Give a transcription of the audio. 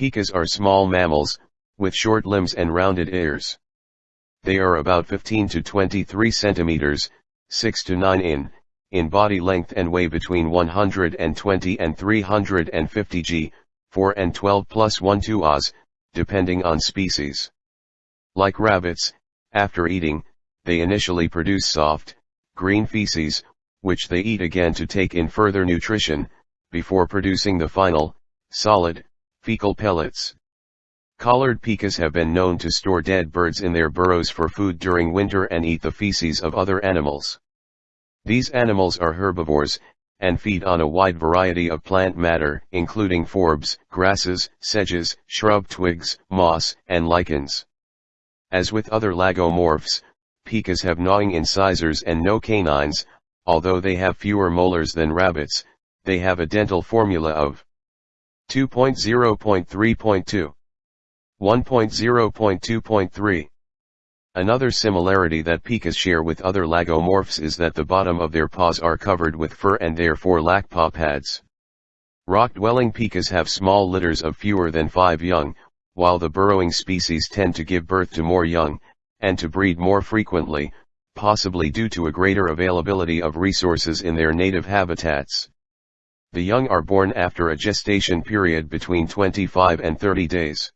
Pikas are small mammals, with short limbs and rounded ears. They are about 15 to 23 centimeters, 6 to 9 in, in body length and weigh between 120 and 350 g, 4 and 12 plus 1 2 oz, depending on species. Like rabbits, after eating, they initially produce soft, green feces, which they eat again to take in further nutrition, before producing the final, solid, fecal pellets. Collared pikas have been known to store dead birds in their burrows for food during winter and eat the feces of other animals. These animals are herbivores, and feed on a wide variety of plant matter including forbs, grasses, sedges, shrub twigs, moss, and lichens. As with other lagomorphs, pikas have gnawing incisors and no canines, although they have fewer molars than rabbits, they have a dental formula of 2.0.3.2 1.0.2.3 Another similarity that pikas share with other lagomorphs is that the bottom of their paws are covered with fur and therefore lack paw pads. Rock-dwelling pikas have small litters of fewer than five young, while the burrowing species tend to give birth to more young, and to breed more frequently, possibly due to a greater availability of resources in their native habitats. The young are born after a gestation period between 25 and 30 days.